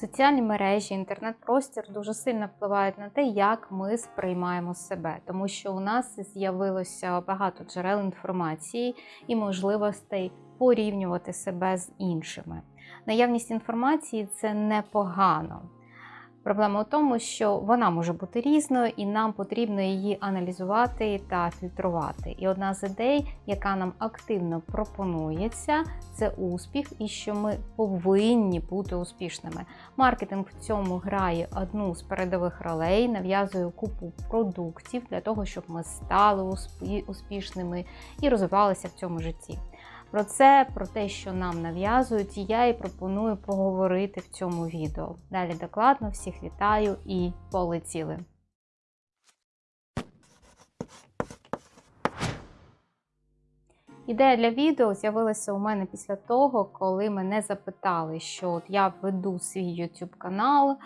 Соціальні мережі, інтернет-простір дуже сильно впливають на те, як ми сприймаємо себе, тому що у нас з'явилося багато джерел інформації і можливостей порівнювати себе з іншими. Наявність інформації це непогано. Проблема у тому, що вона може бути різною, і нам потрібно її аналізувати та фільтрувати. І одна з ідей, яка нам активно пропонується, це успіх, і що ми повинні бути успішними. Маркетинг в цьому грає одну з передових ролей, нав'язує купу продуктів для того, щоб ми стали успішними і розвивалися в цьому житті. Про це, про те, що нам нав'язують, я і пропоную поговорити в цьому відео. Далі докладно всіх вітаю і полетіли. Ідея для відео з'явилася у мене після того, коли мене запитали, що от я веду свій YouTube канал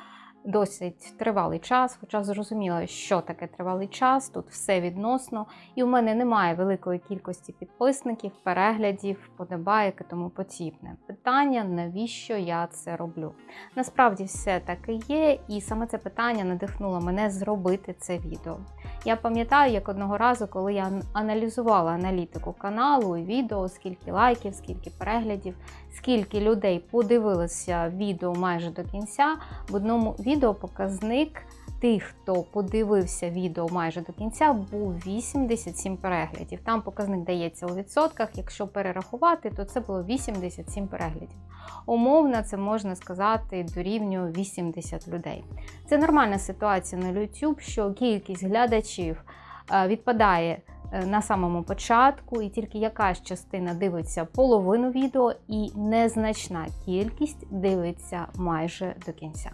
досить тривалий час, хоча зрозуміла, що таке тривалий час, тут все відносно, і у мене немає великої кількості підписників, переглядів, подобаєк і тому подібне. Питання, навіщо я це роблю? Насправді все таке є, і саме це питання надихнуло мене зробити це відео. Я пам'ятаю, як одного разу, коли я аналізувала аналітику каналу і відео, скільки лайків, скільки переглядів, скільки людей подивилися відео майже до кінця, в одному відео показник тих, хто подивився відео майже до кінця, був 87 переглядів. Там показник дається у відсотках. Якщо перерахувати, то це було 87 переглядів. Умовно, це можна сказати, дорівнює 80 людей. Це нормальна ситуація на YouTube, що кількість глядачів е, відпадає е, на самому початку, і тільки якась частина дивиться половину відео, і незначна кількість дивиться майже до кінця.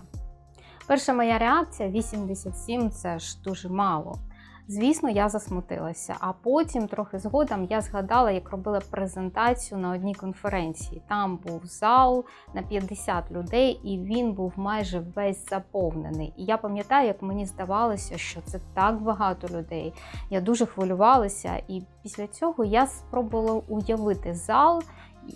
Перша моя реакція 87 це ж дуже мало. Звісно, я засмутилася, а потім, трохи згодом, я згадала, як робила презентацію на одній конференції. Там був зал на 50 людей, і він був майже весь заповнений. І я пам'ятаю, як мені здавалося, що це так багато людей. Я дуже хвилювалася, і після цього я спробувала уявити зал,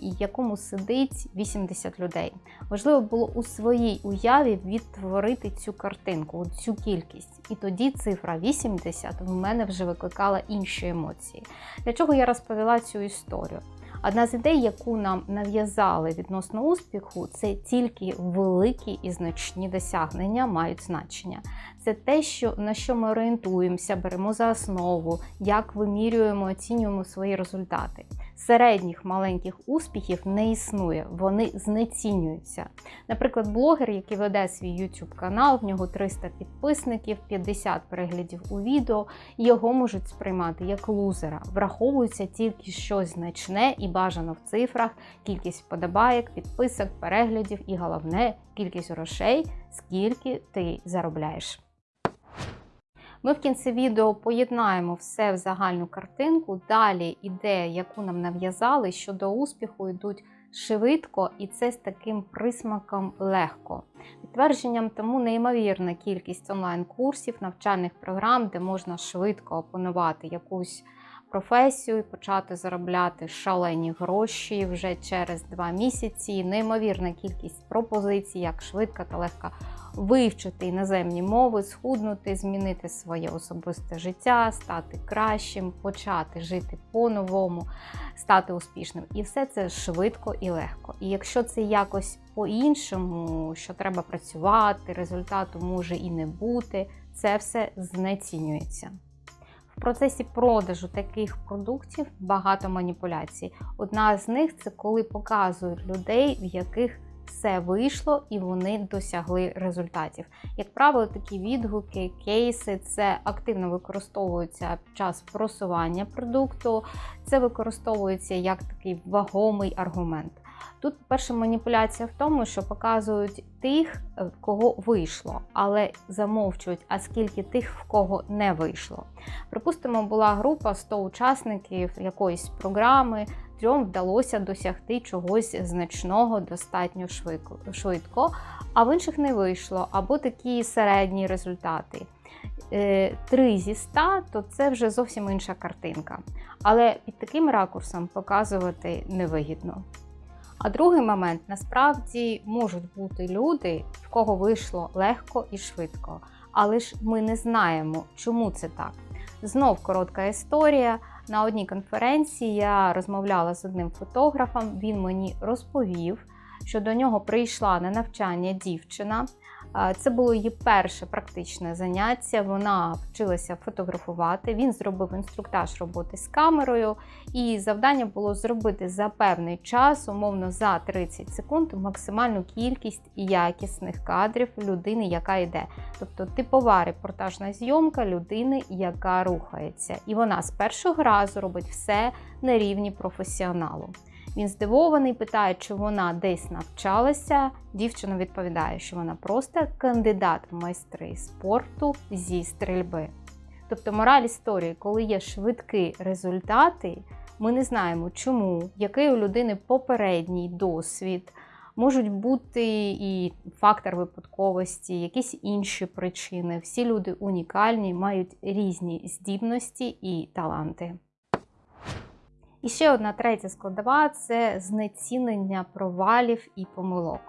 якому сидить 80 людей. Важливо було у своїй уяві відтворити цю картинку, цю кількість. І тоді цифра 80 в мене вже викликала інші емоції. Для чого я розповіла цю історію? Одна з ідей, яку нам нав'язали відносно успіху, це тільки великі і значні досягнення мають значення. Це те, що на що ми орієнтуємося, беремо за основу, як вимірюємо, оцінюємо свої результати. Середніх маленьких успіхів не існує, вони знецінюються. Наприклад, блогер, який веде свій YouTube канал, в нього 300 підписників, 50 переглядів у відео, його можуть сприймати як лузера. Враховується тільки щось значне і бажано в цифрах, кількість вподобайок, підписок, переглядів і головне кількість грошей, скільки ти заробляєш. Ми в кінці відео поєднаємо все в загальну картинку. Далі ідея, яку нам нав'язали, що до успіху йдуть швидко, і це з таким присмаком легко. Підтвердженням тому неймовірна кількість онлайн-курсів, навчальних програм, де можна швидко опанувати якусь професію і почати заробляти шалені гроші вже через два місяці. Неймовірна кількість пропозицій, як швидко та легко вивчити іноземні мови, схуднути, змінити своє особисте життя, стати кращим, почати жити по-новому, стати успішним. І все це швидко і легко. І якщо це якось по-іншому, що треба працювати, результату може і не бути, це все знецінюється. В процесі продажу таких продуктів багато маніпуляцій. Одна з них це коли показують людей, в яких все вийшло і вони досягли результатів. Як правило, такі відгуки, кейси це активно використовуються під час просування продукту, це використовується як такий вагомий аргумент. Тут перша маніпуляція в тому, що показують тих, в кого вийшло, але замовчують, а скільки тих, в кого не вийшло. Припустимо, була група 100 учасників якоїсь програми, трьом вдалося досягти чогось значного достатньо швидко, а в інших не вийшло, або такі середні результати. 3 зі 100, то це вже зовсім інша картинка. Але під таким ракурсом показувати невигідно. А другий момент насправді можуть бути люди, в кого вийшло легко і швидко, але ж ми не знаємо, чому це так. Знов коротка історія. На одній конференції я розмовляла з одним фотографом. Він мені розповів, що до нього прийшла на навчання дівчина. Це було її перше практичне заняття. Вона вчилася фотографувати. Він зробив інструктаж роботи з камерою, і завдання було зробити за певний час, умовно за 30 секунд, максимальну кількість якісних кадрів людини, яка йде. Тобто типова репортажна зйомка людини, яка рухається. І вона з першого разу робить все на рівні професіоналу. Він здивований, питає, чи вона десь навчалася. Дівчина відповідає, що вона просто кандидат в майстри спорту зі стрільби. Тобто, мораль історії, коли є швидкі результати, ми не знаємо, чому, який у людини попередній досвід. Можуть бути і фактор випадковості, якісь інші причини. Всі люди унікальні, мають різні здібності і таланти. І ще одна третя складова це знецінення провалів і помилок.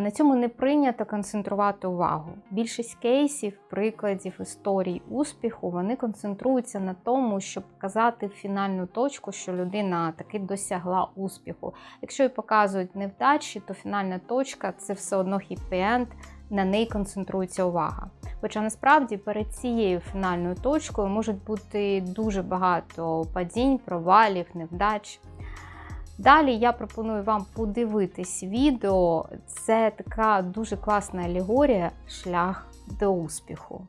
На цьому не прийнято концентрувати увагу. Більшість кейсів, прикладів історій успіху, вони концентруються на тому, щоб показати фінальну точку, що людина таки досягла успіху. Якщо і показують невдачі, то фінальна точка це все одно хіппі-енд, на неї концентрується увага. Хоча насправді перед цією фінальною точкою можуть бути дуже багато падінь, провалів, невдач. Далі я пропоную вам подивитись відео. Це така дуже класна алегорія шлях до успіху.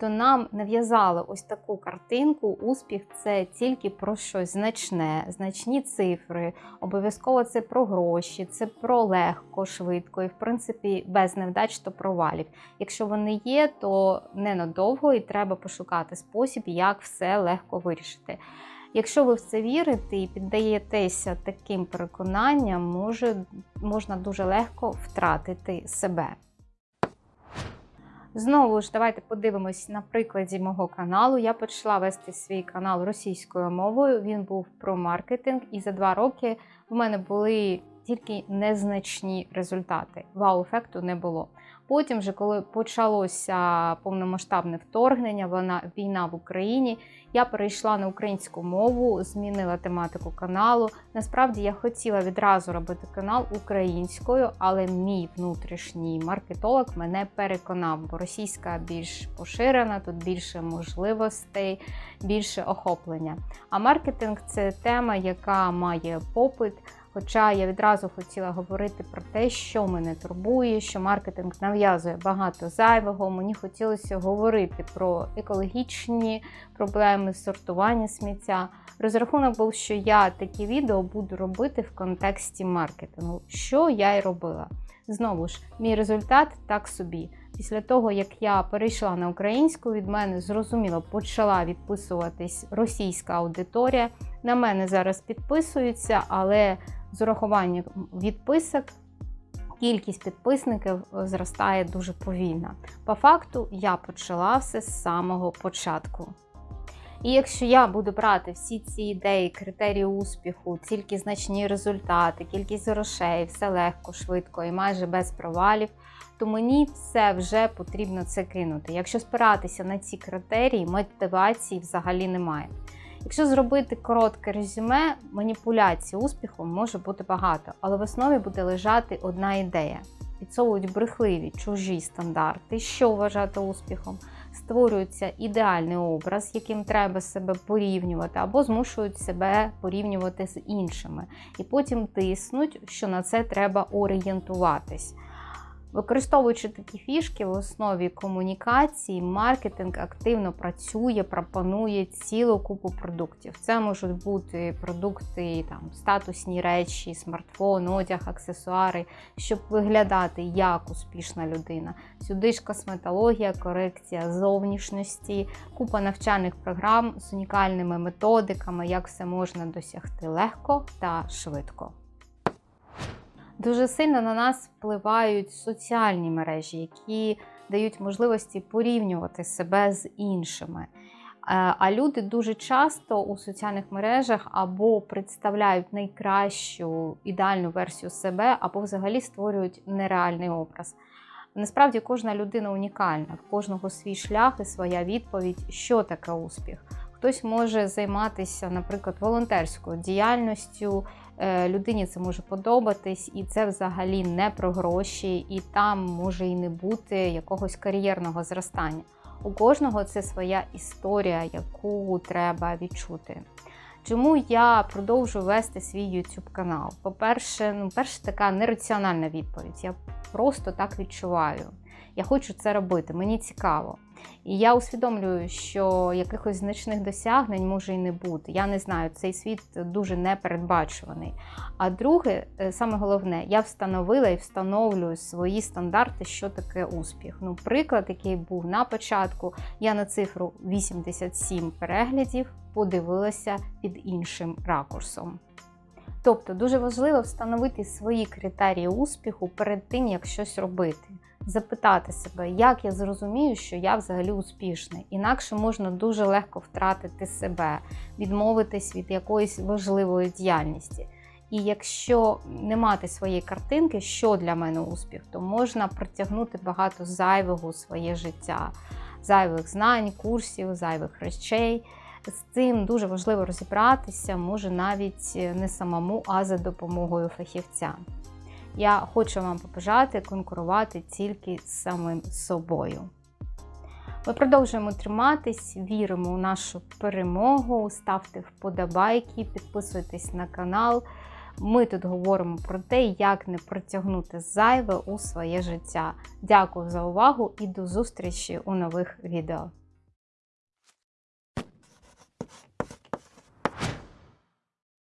Тобто нам нав'язали ось таку картинку. Успіх це тільки про щось значне, значні цифри. Обов'язково це про гроші, це про легко, швидко і, в принципі, без невдач то провалів. Якщо вони є, то ненадовго і треба пошукати спосіб, як все легко вирішити. Якщо ви в це вірите і піддаєтеся таким переконанням, може, можна дуже легко втратити себе. Знову ж, давайте подивимось на прикладі мого каналу. Я почала вести свій канал російською мовою. Він був про маркетинг, і за два роки в мене були тільки незначні результати. Вау-ефекту не було. Потім, вже коли почалося повномасштабне вторгнення, війна в Україні, я перейшла на українську мову, змінила тематику каналу. Насправді я хотіла відразу робити канал українською, але мій внутрішній маркетолог мене переконав, бо російська більш поширена, тут більше можливостей, більше охоплення. А маркетинг це тема, яка має попит. Хоча я відразу хотіла говорити про те, що мене турбує, що маркетинг нав'язує багато зайвого. Мені хотілося говорити про екологічні проблеми, сортування сміття. Розрахунок був, що я такі відео буду робити в контексті маркетингу, що я й робила. Знову ж, мій результат так собі. Після того, як я перейшла на українську, від мене зрозуміло почала відписуватись російська аудиторія. На мене зараз підписуються, але з урахуванням відписок. Кількість підписників зростає дуже повільно. По факту, я почала все з самого початку. І якщо я буду брати всі ці ідеї, критерії успіху, тільки значні результати, кількість грошей, все легко, швидко і майже без провалів, то мені все вже потрібно це кинути. Якщо спиратися на ці критерії, мотивації взагалі немає. Якщо зробити коротке резюме, маніпуляцій успіхом може бути багато, але в основі буде лежати одна ідея. Підсовують брехливі чужі стандарти, що вважати успіхом, створюється ідеальний образ, яким треба себе порівнювати, або змушують себе порівнювати з іншими. І потім тиснуть, що на це треба орієнтуватись. Використовуючи такі фішки в основі комунікації, маркетинг активно працює, пропонує цілу купу продуктів. Це можуть бути продукти, там статусні речі, смартфон, одяг, аксесуари, щоб виглядати як успішна людина. Сюди ж косметологія, корекція зовнішності, купа навчальних програм з унікальними методиками, як все можна досягти легко та швидко. Дуже сильно на нас впливають соціальні мережі, які дають можливості порівнювати себе з іншими. Е, А люди дуже часто у соціальних мережах або представляють найкращу ідеальну версію себе, або взагалі створюють нереальний образ. Насправді кожна людина унікальна, в кожного свій шлях і своя відповідь, що таке успіх. Хтось може займатися, наприклад, волонтерською діяльністю. Е, Людині це може подобатись, і це взагалі не про гроші, і там може і не бути якогось кар'єрного зростання. У кожного це своя історія, яку треба відчути. Чому я продовжую вести свій YouTube канал? По-перше, ну, перше, така нераціональна відповідь. Я просто так відчуваю. Я хочу це робити, мені цікаво. І я усвідомлюю, що якихось значних досягнень може і не бути. Я не знаю, цей світ дуже непередбачуваний. А друге, е, саме головне, я встановила і встановлюю свої стандарти, що таке успіх. Ну, приклад, який був на початку, я на цифру 87 переглядів подивилася під іншим ракурсом. Тобто дуже важливо встановити свої критерії успіху перед тим, як щось робити. Запитати себе, як я зрозумію, що я взагалі успішний. Інакше можна дуже легко втратити себе, відмовитись від якоїсь важливої діяльності. І якщо не мати своєї картинки, що для мене успіх, то можна притягнути багато зайвого у своє життя, зайвих знань, курсів, зайвих речей. З цим дуже важливо розібратися, може навіть не самому, а за допомогою фахівця. Я хочу вам побажати конкурувати тільки з самим собою. Ми продовжуємо триматись, віримо у нашу перемогу. Ставте вподобайки, підписуйтесь на канал. Ми тут говоримо про те, як не протягнути зайве у своє життя. Дякую за увагу і до зустрічі у нових відео.